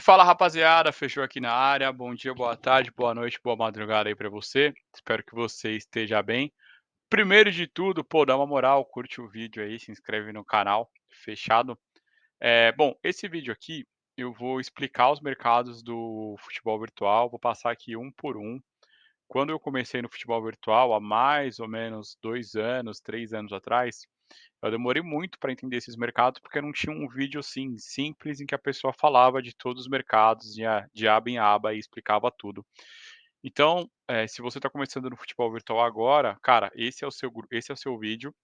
Fala rapaziada, fechou aqui na área. Bom dia, boa tarde, boa noite, boa madrugada aí pra você. Espero que você esteja bem. Primeiro de tudo, pô, dá uma moral, curte o vídeo aí, se inscreve no canal, fechado? Eh, bom, esse vídeo aqui eu vou explicar os mercados do futebol virtual, vou passar aqui um por um. Quando eu comecei no futebol virtual, há mais ou menos 2 anos, 3 anos atrás, eu demorei muito para entender esses mercados, porque não tinha um vídeo, assim, simples em que a pessoa falava de todos os mercados, ia de aba em aba e explicava tudo. Então, eh, se você está começando no futebol virtual agora, cara, esse é o seu esse é o seu vídeo.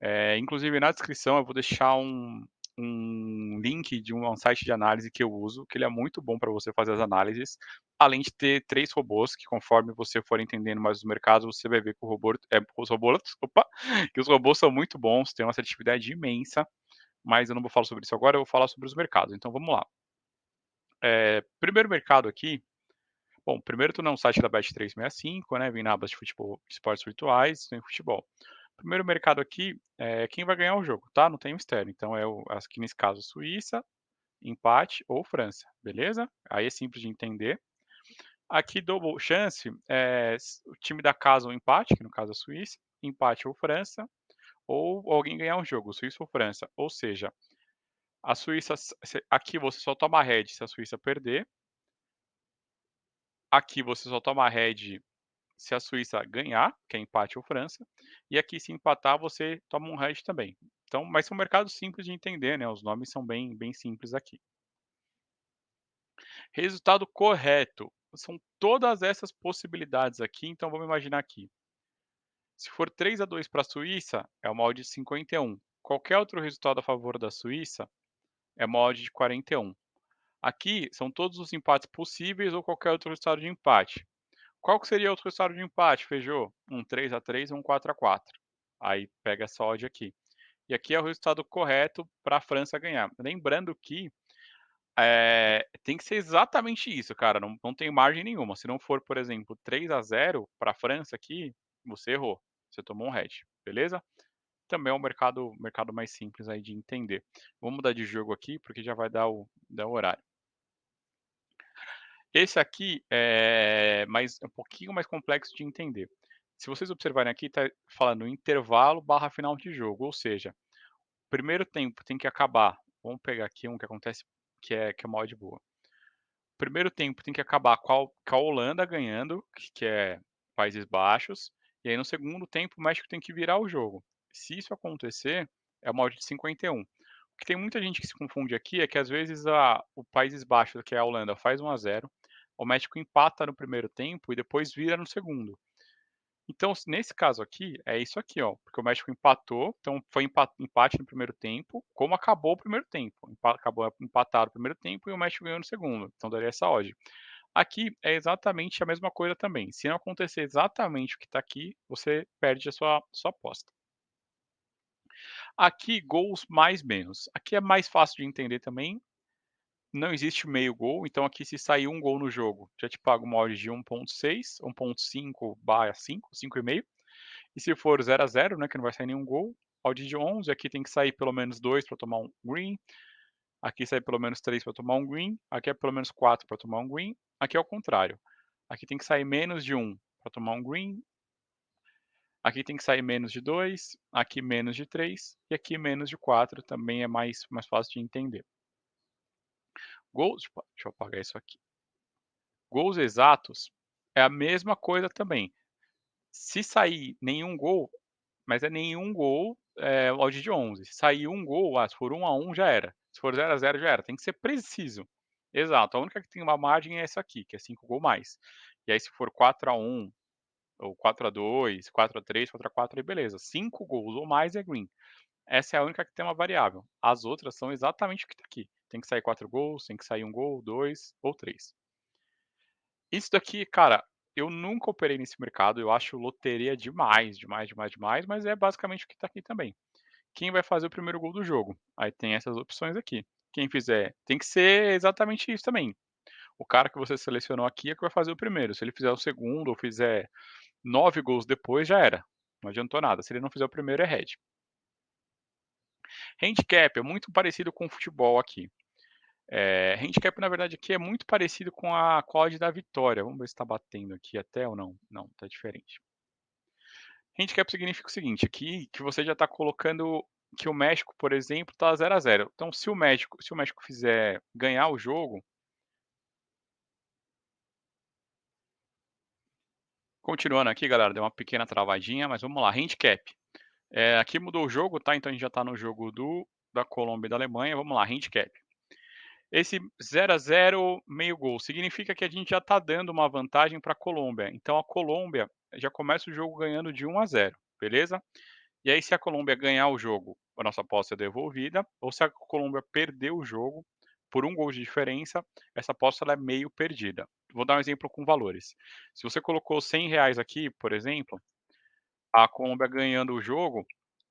Eh, inclusive na descrição eu vou deixar um um link de um site de análise que eu uso, que ele é muito bom para você fazer as análises, além de ter 3 robôs que conforme você for entendendo mais os mercados, você vai ver que o robô eh, os robôs opa, que os robôs são muito bons, têm uma assertividade imensa, mas eu não vou falar sobre isso agora, eu vou falar sobre os mercados, então vamos lá. Eh, primeiro mercado aqui bom, primeiro estou no site da Bet365, né, vim na aba de futebol esportes virtuais, tem futebol. Primeiro mercado aqui, é quem vai ganhar o jogo, tá, não tem mistério, então é o aqui nesse caso Suíça, empate ou França, beleza? Aí é simples de entender. Aqui double chance, s o time da casa ou empate, que no caso é a Suíça, empate ou França, ou alguém ganhar um jogo, Suíça ou França, ou seja, a Suíça aqui você só toma red se a Suíça perder aqui você só toma red se a Suíça ganhar, que é empate ou França, e aqui se empatar você toma um red também. Então mas são mercados simples de entender, né, os nomes são bem bem simples aqui. Resultado correto, são todas essas possibilidades aqui, então vamos imaginar aqui. Se for 3 a 2 pra Suíça, é uma odd de 51. Qualquer outro resultado a favor da Suíça, é uma odd de 41. Aqui são todos os empates possíveis ou qualquer outro resultado de empate. Qual que seria outro resultado de empate, Feijô? Um 3 a 3 ou um 4 a 4. Aí pega essa odd aqui. E aqui é o resultado correto pra França ganhar. Lembrando que, eh, tem que ser exatamente isso, cara, não não tem margem nenhuma, se não for, por exemplo, 3 a 0 pra França aqui, você errou, você tomou um red, beleza? Também é um mercado mercado mais simples aí de entender. Vamos mudar de jogo aqui, porque já vai dar o dar o horário. Esse aqui é mais é um pouquinho mais complexo de entender. Se vocês observarem aqui, tá falando intervalo barra final de jogo, ou seja, primeiro tempo tem que acabar vamos pegar aqui um que acontece que é que é uma boa. Primeiro tempo tem que acabar com a Holanda ganhando, que é Países Baixos, e aí no segundo tempo o México tem que virar o jogo. Se isso acontecer, é uma odd de 51. O que tem muita gente que se confunde aqui é que às vezes a o Países Baixos, que é a Holanda, faz 1 a 0, o México empata no primeiro tempo e depois vira no segundo. Então nesse caso aqui, é isso aqui ó, porque o México empatou, então foi empa empate no primeiro tempo, como acabou o primeiro tempo, acabou empatado o primeiro tempo e o México ganhou no segundo, então daria essa odd. Aqui é exatamente a mesma coisa também, se não acontecer exatamente o que tá aqui, você perde a sua sua aposta. Aqui gols mais menos, aqui é mais fácil de entender também, não existe meio gol, então aqui se sair 1 gol no jogo, já te pago uma odd de 1.6, 1.5/5, 5,5. E se for 0 a 0, né, que não vai sair nenhum gol, odd de 11, aqui tem que sair pelo menos 2 pra tomar um green, aqui sai pelo menos 3 pra tomar um green, aqui é pelo menos 4 pra tomar um green, aqui é o contrário, aqui tem que sair menos de 1 pra tomar um green aqui tem que sair menos de 2, aqui menos de 3 e aqui menos de 4, também é mais mais fácil de entender. Gols deixa deixa eu apagar isso aqui. Gols exatos, é a mesma coisa também. Se sair nenhum gol, mas é nenhum gol, eh, odd de 11, se sair 1 gol, ah, se for 1 a 1 já era, se for 0 a 0 já era, tem que ser preciso. Exato, a única que tem uma margem é essa aqui, que é 5 gol mais. E aí se for 4 a 1 ou 4 a 2, 4 a 3, 4 a 4, aí beleza, 5 gols ou mais é green. Essa é a única que tem uma variável, as outras são exatamente o que tá aqui, tem que sair 4 gols, tem que sair 1 gol, 2 ou 3. Isso daqui, cara, eu nunca operei nesse mercado, eu acho loteria demais, demais, demais, demais, mas é basicamente o que tá aqui também. Quem vai fazer o primeiro gol do jogo? Aí tem essas opções aqui. Quem fizer tem que ser exatamente isso também. O cara que você selecionou aqui é que vai fazer o primeiro, se ele fizer o segundo ou fizer 9 gols depois, já era, não adiantou nada, se ele não fizer o primeiro é red. Handicap é muito parecido com o futebol aqui. Eh, handicap na verdade aqui é muito parecido com a odd da vitória, vamos ver se tá batendo aqui até ou não. Não, tá diferente. Handicap significa o seguinte, aqui que você já tá colocando que o México, por exemplo, tá 0 a 0. Então se o México se o México fizer ganhar o jogo Continuando aqui galera, deu uma pequena travadinha, mas vamos lá, handicap. Eh, aqui mudou o jogo, tá, então a gente já tá no jogo do da Colômbia e da Alemanha, vamos lá, handicap. Esse 0 a 0, meio gol, significa que a gente já tá dando uma vantagem pra Colômbia, então a Colômbia já começa o jogo ganhando de 1 a 0, beleza? E aí se a Colômbia ganhar o jogo, a nossa aposta é devolvida, ou se a Colômbia perder o jogo por 1 gol de diferença, essa aposta é meio perdida. Vou dar um exemplo com valores. Se você colocou R$100 aqui, por exemplo, a Colômbia ganhando o jogo,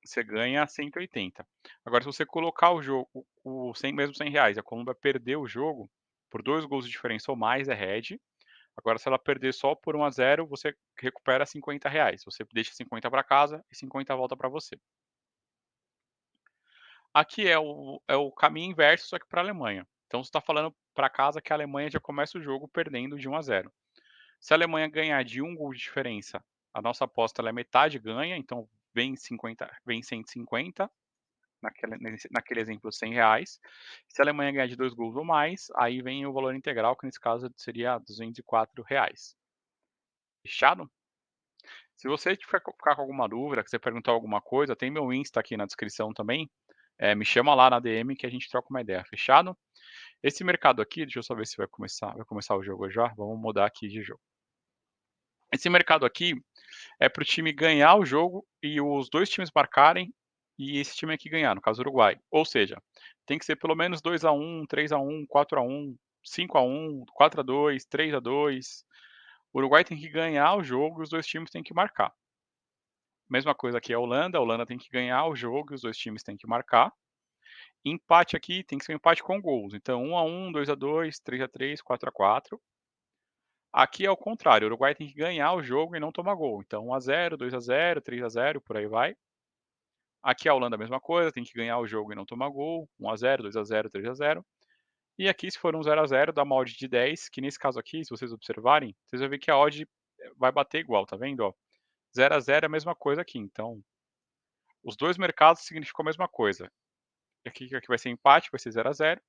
você ganha 180. Agora se você colocar o jogo o 100 mesmo R$100 e a Colômbia perder o jogo, por 2 gols de diferença ou mais é hedge, agora se ela perder só por 1 a 0, você recupera R$50, você deixa 50 pra casa e 50 volta pra você. Aqui é o é o caminho inverso, só que pra Alemanha. Então você tá falando pra casa que a Alemanha já começa o jogo perdendo de 1 a 0. Se a Alemanha ganhar de 1 gol de diferença, a nossa aposta é metade ganha, então vem 50 vem 150, naquele naquele exemplo R$100. Se a Alemanha ganhar de 2 gols ou mais, aí vem o valor integral, que nesse caso seria R$204. Fechado? Se você ficar com alguma dúvida, quiser perguntar alguma coisa, tem meu Insta aqui na descrição também, eh, me chama lá na DM que a gente troca uma ideia, fechado? Esse mercado aqui, deixa eu só ver se vai começar vai começar o jogo já, vamos mudar aqui de jogo. Esse mercado aqui, é para o time ganhar o jogo e os 2 times marcarem, e esse time aqui ganhar, no caso Uruguai. Ou seja, tem que ser pelo menos 2 a 1, 3 a 1, 4 a 1, 5 a 1, 4 a 2, 3 a 2. O Uruguai tem que ganhar o jogo e os 2 times têm que marcar. Mesma coisa aqui a Holanda, a Holanda tem que ganhar o jogo e os 2 times têm que marcar. Empate aqui tem que ser um empate com gols, então 1 a 1, 2 a 2, 3 a 3, 4 a 4. Aqui é o contrário, o Uruguai tem que ganhar o jogo e não tomar gol, então 1 a 0, 2 a 0, 3 a 0, por aí vai. Aqui a Holanda a mesma coisa, tem que ganhar o jogo e não tomar gol, 1 a 0, 2 a 0, 3 a 0. E aqui se for um 0 a 0 dá uma odd de 10, que nesse caso aqui, se vocês observarem, vocês vão ver que a odd vai bater igual, tá vendo, ó? 0 a 0 é a mesma coisa aqui, então os 2 mercados significam a mesma coisa. Aqui aqui vai ser empate, vai ser 0 a 0,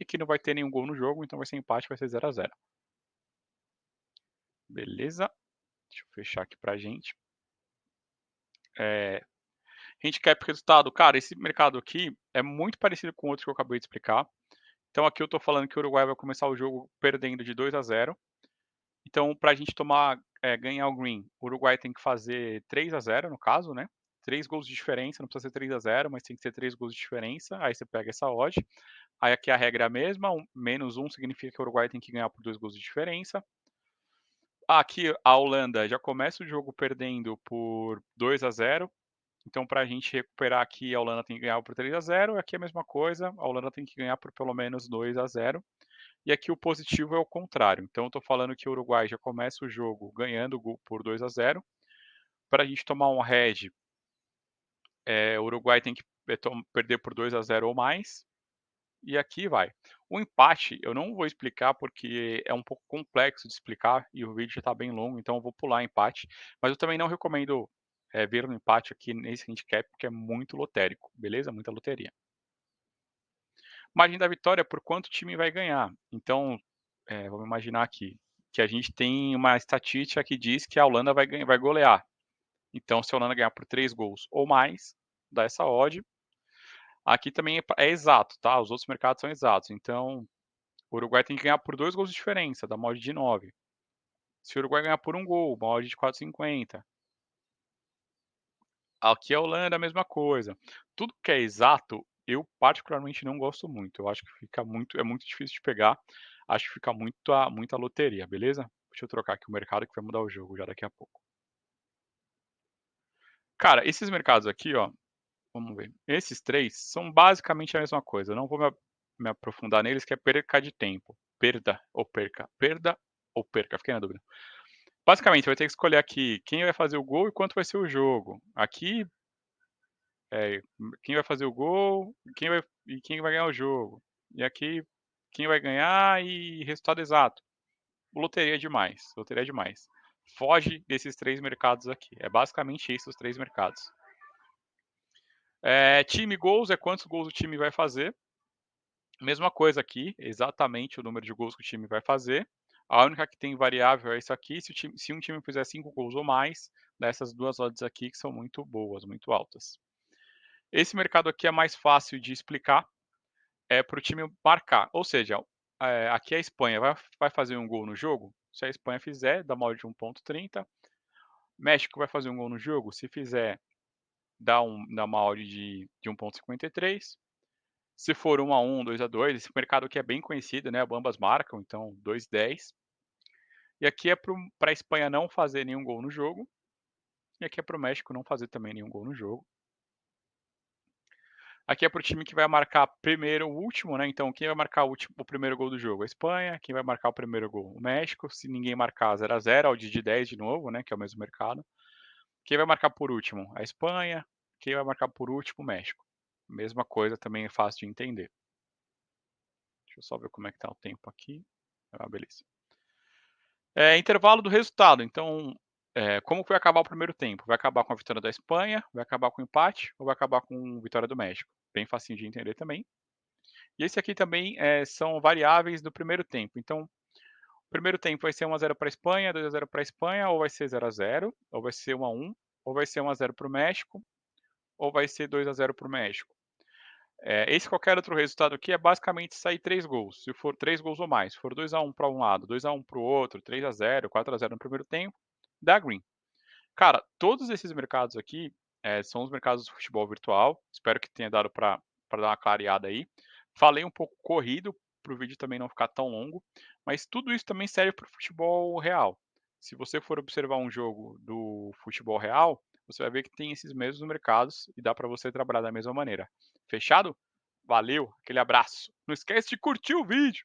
e aqui não vai ter nenhum gol no jogo, então vai ser empate, vai ser 0 a 0. Beleza? Deixa eu fechar aqui pra gente. Eh, handicap resultado, cara, esse mercado aqui é muito parecido com outros que eu acabei de explicar. Então aqui eu tô falando que o Uruguai vai começar o jogo perdendo de 2 a 0. Então pra gente tomar eh, ganhar o green, o Uruguai tem que fazer 3 a 0 no caso, né, 3 gols de diferença, não precisa ser 3 a 0, mas tem que ser 3 gols de diferença, aí você pega essa odd. Aí aqui a regra é a mesma, um menos 1 significa que o Uruguai tem que ganhar por 2 gols de diferença. Aqui a Holanda já começa o jogo perdendo por 2 a 0, então pra gente recuperar aqui a Holanda tem que ganhar por 3 a 0, aqui é a mesma coisa, a Holanda tem que ganhar por pelo menos 2 a 0. E aqui o positivo é o contrário, então eu tô falando que o Uruguai já começa o jogo ganhando por 2 a 0. Pra gente tomar um hedge eh, o Uruguai tem que eh, perder por 2 a 0 ou mais, e aqui vai. O empate eu não vou explicar, porque é um pouco complexo de explicar e o vídeo já tá bem longo, então eu vou pular empate, mas eu também não recomendo, eh, ver um empate aqui nesse handicap, porque é muito lotérico, beleza? Muita loteria. Margem da vitória por quanto o time vai ganhar, então, eh, vamos imaginar aqui, que a gente tem uma estatística que diz que a Holanda vai ganhar vai golear. Então se a Holanda ganhar por 3 gols ou mais, dá essa odd. Aqui também é é exato, tá, os outros mercados são exatos, então o Uruguai tem que ganhar por 2 gols de diferença, dá uma odd de 9. Se o Uruguai ganhar por 1 gol, uma odd de 4,50. Aqui a Holanda a mesma coisa. Tudo que é exato, eu particularmente não gosto muito, eu acho que fica muito é muito difícil de pegar, acho que fica muita muita loteria, beleza? Deixa eu trocar aqui o mercado que vai mudar o jogo já daqui a pouco. Cara, esses mercados aqui, ó, vamos ver, esses 3 são basicamente a mesma coisa, eu não vou me aprofundar neles que é perca de tempo, perda ou perca, perda ou perca, fiquei na dúvida. Basicamente vai ter que escolher aqui quem vai fazer o gol e quanto vai ser o jogo. Aqui eh, quem vai fazer o gol, quem vai e quem vai ganhar o jogo. E aqui quem vai ganhar e resultado exato. Loteria é demais, loteria é demais. Foge desses 3 mercados aqui, é basicamente isso os 3 mercados. É, time gols é quantos gols o time vai fazer. Mesma coisa aqui, exatamente o número de gols que o time vai fazer. A única que tem variável é isso aqui, se, time, se um time fizer 5 gols ou mais, dessas duas odds aqui que são muito boas, muito altas. Esse mercado aqui é mais fácil de explicar, é para o time marcar, ou seja, é, aqui a Espanha vai, vai fazer um gol no jogo, se a Espanha fizer, dá odd de 1.30. México vai fazer um gol no jogo, se fizer, dá, um, dá uma odd de, de 1.53. Se for 1 a 1, 2 a 2, esse mercado aqui é bem conhecido, né? Ambas marcam, então 2,10. E aqui é para a Espanha não fazer nenhum gol no jogo. E aqui é para o México não fazer também nenhum gol no jogo. Aqui é para o time que vai marcar primeiro o último, né? Então, quem vai marcar o, último, o, primeiro gol do jogo? A Espanha. Quem vai marcar o primeiro gol? O México. Se ninguém marcar 0 a 0 ao de 10 de novo, né? Que é o mesmo mercado. Quem vai marcar por último? A Espanha. Quem vai marcar por último? O México. Mesma coisa, também é fácil de entender. Deixa eu só ver como é que tá o tempo aqui. Ah, beleza. É, intervalo do resultado. Então, é, como vai acabar o primeiro tempo? Vai acabar com a vitória da Espanha? Vai acabar com empate? Ou vai acabar com vitória do México? Bem facinho de entender também. E esse aqui também é, são variáveis do primeiro tempo. Então, primeiro tempo vai ser 1x0 para a Espanha, 2x0 para a Espanha, ou vai ser 0x0, ou vai ser 1x1, ou vai ser 1x0 para o México, ou vai ser 2x0 para o México. É, esse qualquer outro resultado aqui é basicamente sair 3 gols. Se for 3 gols ou mais, se for 2x1 para um lado, 2x1 para o outro, 3x0, 4x0 no primeiro tempo, dá green. Cara, todos esses mercados aqui é, são os mercados do futebol virtual. Espero que tenha dado para dar uma clareada aí. Falei um pouco corrido, para o vídeo também não ficar tão longo, mas tudo isso também serve para o futebol real. Se você for observar um jogo do futebol real, você vai ver que tem esses mesmos mercados e dá para você trabalhar da mesma maneira. Fechado? Valeu, aquele abraço. Não esquece de curtir o vídeo.